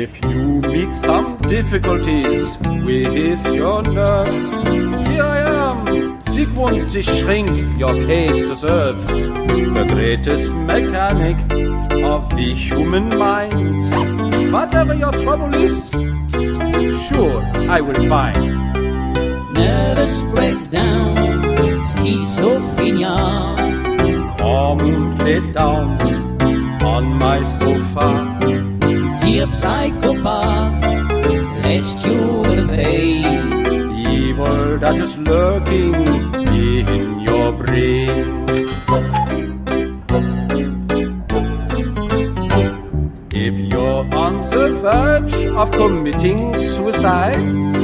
If you meet some difficulties with your nurse, here I am. Sigmund Zischrink, your case deserves. The greatest mechanic of the human mind. Whatever your trouble is, sure I will find. Nervous breakdown, schizophrenia. Come and lay down on my sofa. Dear psychopath, let's cure the pain. Evil that is lurking in your brain. If you're on the verge of committing suicide,